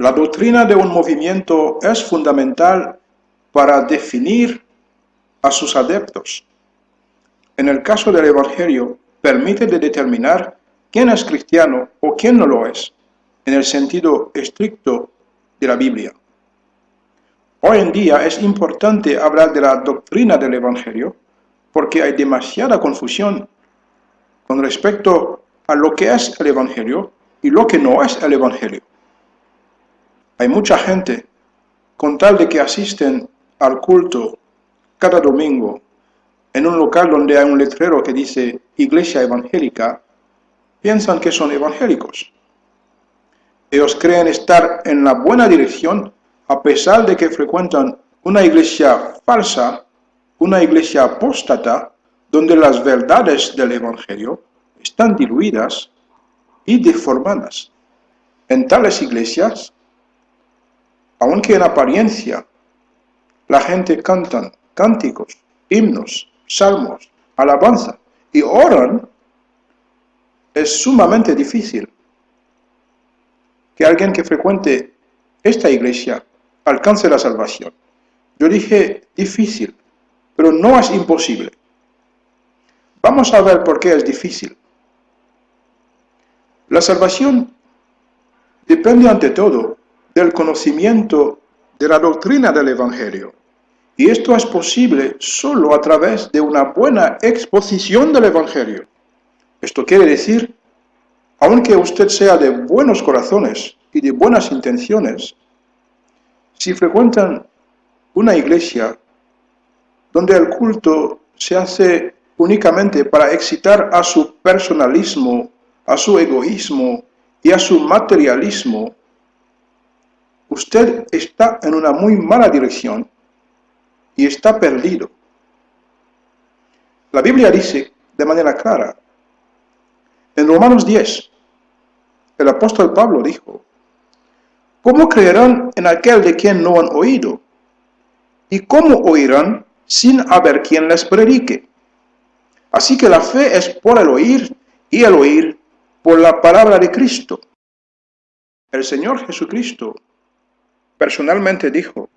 La doctrina de un movimiento es fundamental para definir a sus adeptos. En el caso del Evangelio, permite de determinar quién es cristiano o quién no lo es, en el sentido estricto de la Biblia. Hoy en día es importante hablar de la doctrina del Evangelio porque hay demasiada confusión con respecto a lo que es el Evangelio y lo que no es el Evangelio. Hay mucha gente, con tal de que asisten al culto cada domingo en un local donde hay un letrero que dice Iglesia Evangélica, piensan que son evangélicos. Ellos creen estar en la buena dirección a pesar de que frecuentan una iglesia falsa, una iglesia apóstata, donde las verdades del Evangelio están diluidas y deformadas. En tales iglesias, aunque en apariencia la gente canta cánticos, himnos, salmos, alabanza y oran, es sumamente difícil que alguien que frecuente esta iglesia alcance la salvación. Yo dije difícil, pero no es imposible. Vamos a ver por qué es difícil. La salvación depende ante todo del conocimiento de la doctrina del Evangelio. Y esto es posible solo a través de una buena exposición del Evangelio. Esto quiere decir, aunque usted sea de buenos corazones y de buenas intenciones, si frecuentan una iglesia donde el culto se hace únicamente para excitar a su personalismo, a su egoísmo y a su materialismo, usted está en una muy mala dirección y está perdido. La Biblia dice de manera clara, en Romanos 10, el apóstol Pablo dijo, ¿Cómo creerán en aquel de quien no han oído? ¿Y cómo oirán sin haber quien les predique? Así que la fe es por el oír y el oír por la palabra de Cristo. El Señor Jesucristo personalmente dijo,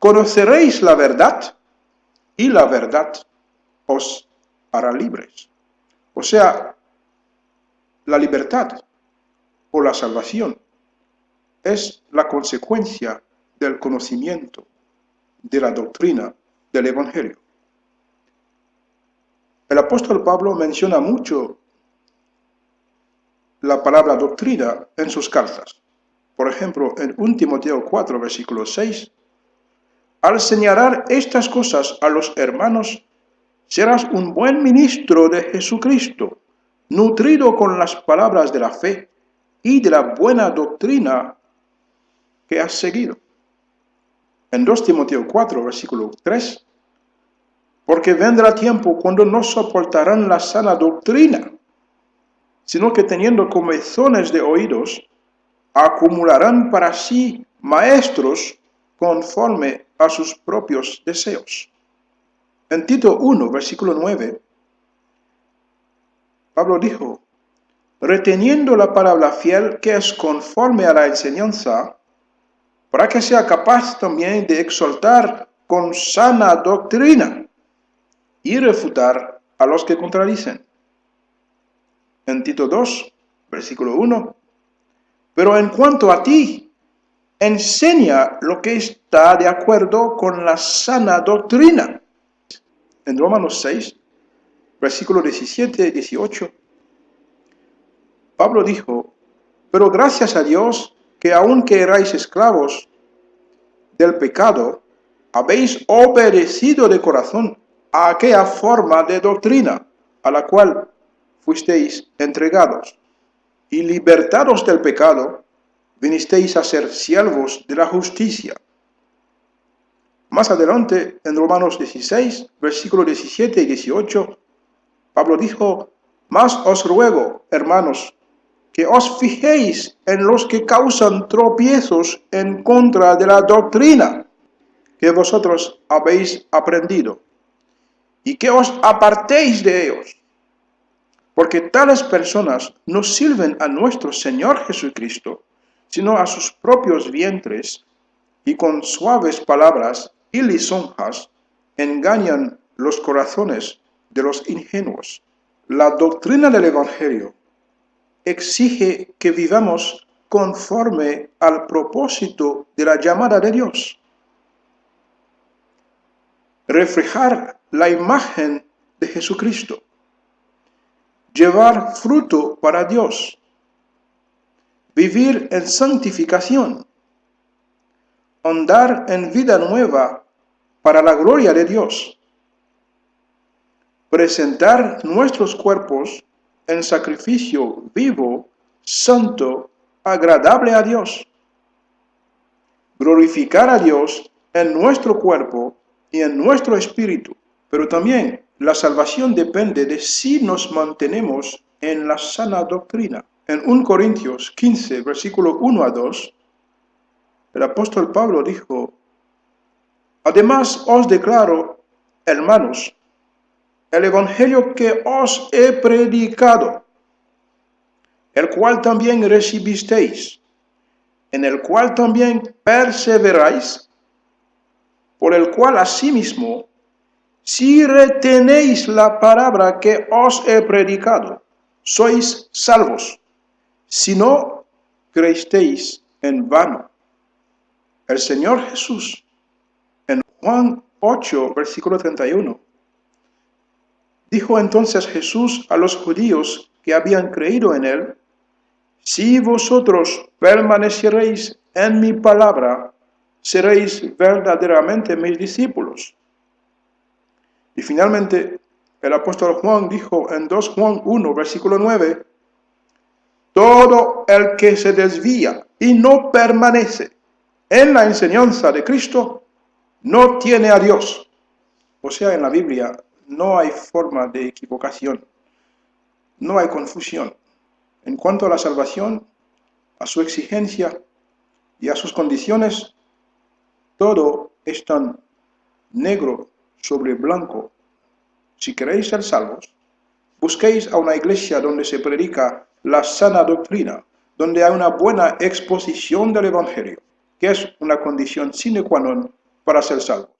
conoceréis la verdad y la verdad os hará libres. O sea, la libertad o la salvación es la consecuencia del conocimiento de la doctrina del Evangelio. El apóstol Pablo menciona mucho la palabra doctrina en sus cartas. Por ejemplo, en 1 Timoteo 4, versículo 6, al señalar estas cosas a los hermanos, serás un buen ministro de Jesucristo, nutrido con las palabras de la fe y de la buena doctrina que has seguido. En 2 Timoteo 4, versículo 3, porque vendrá tiempo cuando no soportarán la sana doctrina, sino que teniendo comezones de oídos, acumularán para sí maestros conforme a sus propios deseos. En Tito 1, versículo 9, Pablo dijo, reteniendo la palabra fiel que es conforme a la enseñanza, para que sea capaz también de exaltar con sana doctrina y refutar a los que contradicen. En Tito 2, versículo 1, pero en cuanto a ti, enseña lo que está de acuerdo con la sana doctrina. En Romanos 6, versículo 17 y 18, Pablo dijo, pero gracias a Dios que aunque erais esclavos del pecado, habéis obedecido de corazón a aquella forma de doctrina a la cual fuisteis entregados, y libertados del pecado, vinisteis a ser siervos de la justicia. Más adelante, en Romanos 16, versículos 17 y 18, Pablo dijo, Más os ruego, hermanos, que os fijéis en los que causan tropiezos en contra de la doctrina que vosotros habéis aprendido, y que os apartéis de ellos, porque tales personas no sirven a nuestro Señor Jesucristo, sino a sus propios vientres, y con suaves palabras y lisonjas engañan los corazones de los ingenuos. La doctrina del Evangelio exige que vivamos conforme al propósito de la llamada de Dios. Reflejar la imagen de Jesucristo. Llevar fruto para Dios. Vivir en santificación. Andar en vida nueva para la gloria de Dios. Presentar nuestros cuerpos en sacrificio vivo, santo, agradable a Dios. Glorificar a Dios en nuestro cuerpo y en nuestro espíritu. Pero también la salvación depende de si nos mantenemos en la sana doctrina. En 1 Corintios 15, versículo 1 a 2, el apóstol Pablo dijo, Además os declaro, hermanos, el Evangelio que os he predicado, el cual también recibisteis, en el cual también perseveráis, por el cual asimismo, si retenéis la palabra que os he predicado, sois salvos, si no creísteis en vano. El Señor Jesús, en Juan 8, versículo 31, Dijo entonces Jesús a los judíos que habían creído en él, Si vosotros permaneceréis en mi palabra, seréis verdaderamente mis discípulos. Y finalmente, el apóstol Juan dijo en 2 Juan 1, versículo 9, Todo el que se desvía y no permanece en la enseñanza de Cristo, no tiene a Dios. O sea, en la Biblia no hay forma de equivocación, no hay confusión. En cuanto a la salvación, a su exigencia y a sus condiciones, todo es tan negro sobre blanco. Si queréis ser salvos, busquéis a una iglesia donde se predica la sana doctrina, donde hay una buena exposición del Evangelio, que es una condición sine qua non para ser salvo.